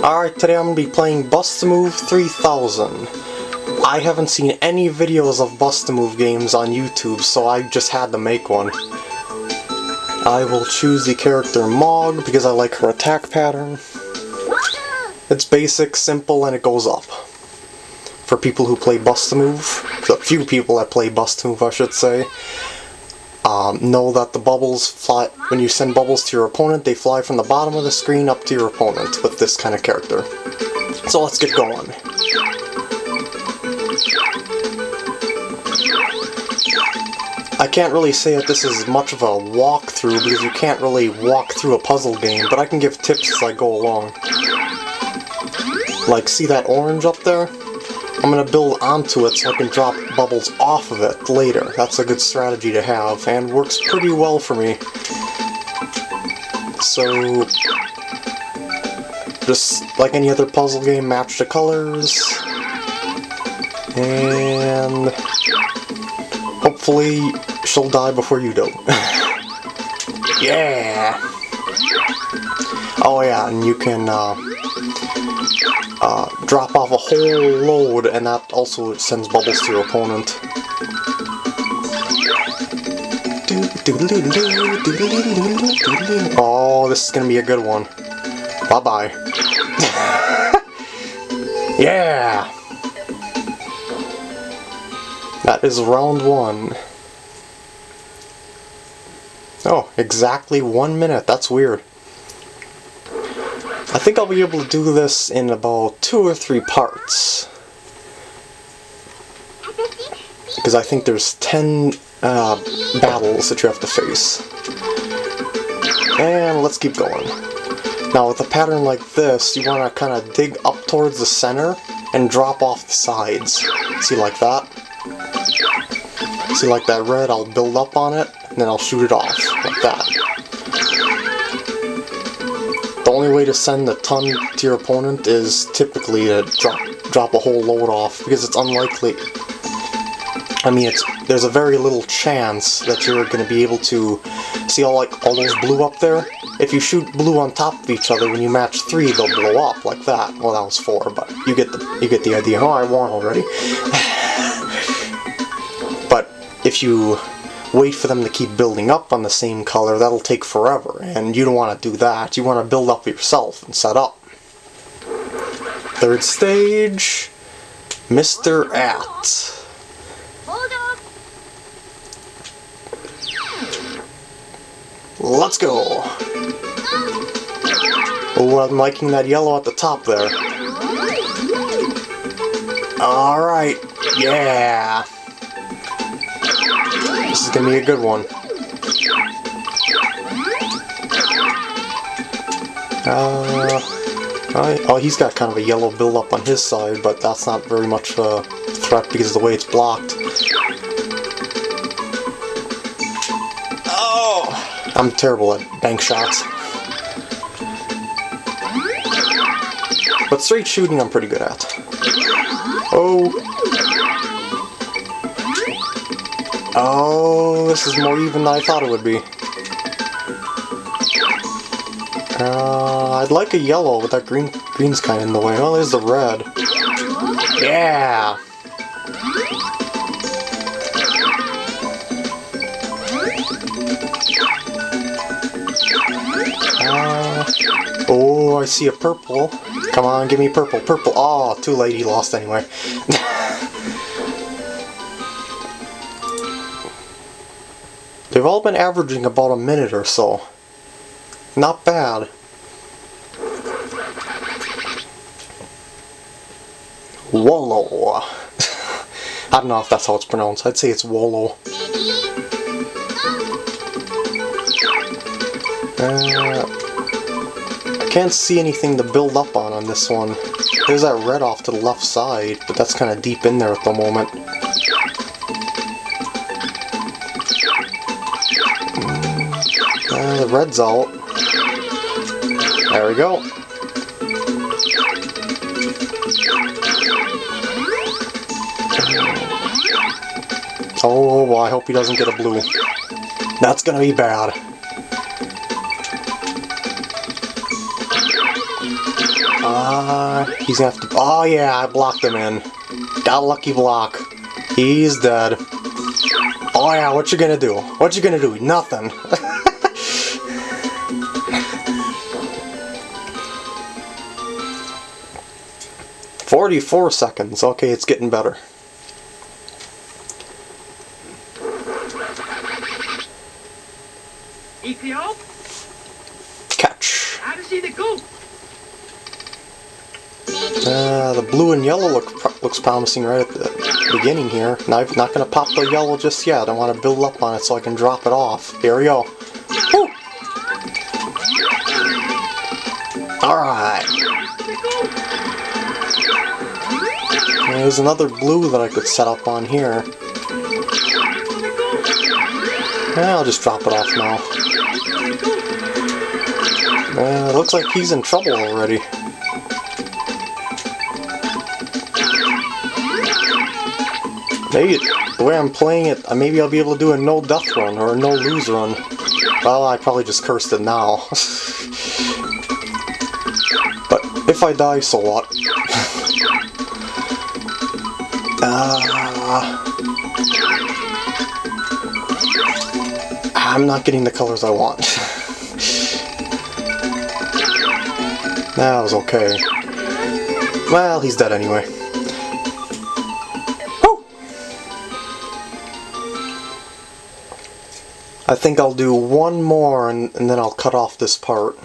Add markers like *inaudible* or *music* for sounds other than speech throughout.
Alright, today I'm going to be playing Bust-A-Move 3000. I haven't seen any videos of Bust-A-Move games on YouTube, so I just had to make one. I will choose the character Mog because I like her attack pattern. It's basic, simple, and it goes up. For people who play Bust-A-Move, a few people that play Bust-A-Move I should say, um, know that the bubbles fly, when you send bubbles to your opponent, they fly from the bottom of the screen up to your opponent with this kind of character. So let's get going. I can't really say that this is much of a walkthrough because you can't really walk through a puzzle game, but I can give tips as I go along. Like, see that orange up there? I'm going to build onto it so I can drop bubbles off of it later. That's a good strategy to have, and works pretty well for me. So, just like any other puzzle game, match the colors, and hopefully she'll die before you do. *laughs* yeah! Oh yeah, and you can, uh, uh, drop off a whole load, and that also sends bubbles to your opponent. Oh, this is gonna be a good one. Bye-bye. *laughs* yeah! That is round one. Oh, exactly one minute. That's weird. I think I'll be able to do this in about two or three parts. Because I think there's ten uh, battles that you have to face. And let's keep going. Now with a pattern like this, you want to kind of dig up towards the center and drop off the sides. See like that? See like that red, I'll build up on it, and then I'll shoot it off, like that. The only way to send a ton to your opponent is typically to drop, drop a whole load off, because it's unlikely. I mean, it's there's a very little chance that you're going to be able to see all like all those blue up there. If you shoot blue on top of each other, when you match three, they'll blow up like that. Well, that was four, but you get the you get the idea. Oh, I won already. *sighs* but if you wait for them to keep building up on the same color, that'll take forever, and you don't want to do that. You want to build up yourself and set up. Third stage, Mr. At. Let's go! Oh, I'm liking that yellow at the top there. Alright, yeah! This is gonna be a good one. Uh, oh, he's got kind of a yellow build-up on his side, but that's not very much a threat because of the way it's blocked. Oh! I'm terrible at bank shots. But straight shooting I'm pretty good at. Oh! Oh, this is more even than I thought it would be. Uh, I'd like a yellow, but that green green's kind of in the way. Oh, there's the red. Yeah! Uh, oh, I see a purple. Come on, give me purple. Purple. Oh, too late. He lost anyway. They've all been averaging about a minute or so. Not bad. Wollo. *laughs* I don't know if that's how it's pronounced. I'd say it's Wollo. Uh, I can't see anything to build up on on this one. There's that red off to the left side, but that's kind of deep in there at the moment. The red's out. There we go. Oh, well, I hope he doesn't get a blue. That's gonna be bad. Uh, he's gonna have to. Oh yeah, I blocked him in. Got lucky block. He's dead. Oh yeah, what you gonna do? What you gonna do? Nothing. *laughs* Forty-four seconds. Okay, it's getting better. Catch. Uh, the blue and yellow look looks promising right at the beginning here. Now I'm not going to pop the yellow just yet. I want to build up on it so I can drop it off. Here we go. Woo! Alright. There's another blue that I could set up on here. Yeah, I'll just drop it off now. Uh, looks like he's in trouble already. Maybe the way I'm playing it, uh, maybe I'll be able to do a no death run or a no lose run. Well, I probably just cursed it now. *laughs* but if I die, so what? *laughs* uh, I'm not getting the colors I want. that was okay. Well, he's dead anyway. I think I'll do one more and, and then I'll cut off this part.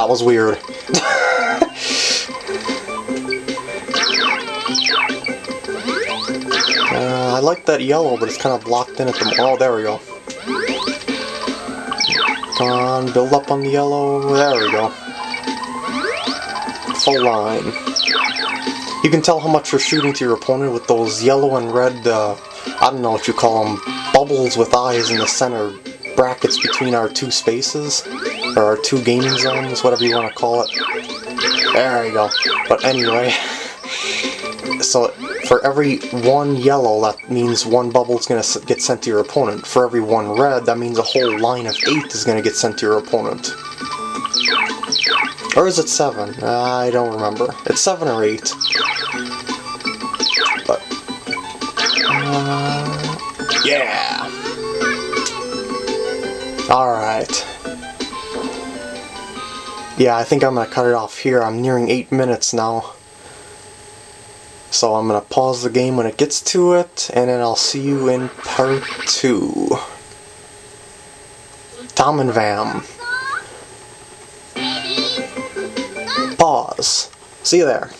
That was weird. *laughs* uh, I like that yellow, but it's kind of blocked in at the... Oh, there we go. Come on, build up on the yellow. There we go. Full line. You can tell how much you're shooting to your opponent with those yellow and red, uh, I don't know what you call them, bubbles with eyes in the center, brackets between our two spaces, or our two gaming zones, whatever you want to call it. There we go. But anyway, so for every one yellow, that means one bubble is going to get sent to your opponent. For every one red, that means a whole line of eight is going to get sent to your opponent. Or is it seven? I don't remember. It's seven or eight. But... Uh, yeah! Alright. Yeah, I think I'm going to cut it off here. I'm nearing eight minutes now. So I'm going to pause the game when it gets to it, and then I'll see you in part 2. Tom and Vam. Pause. See you there.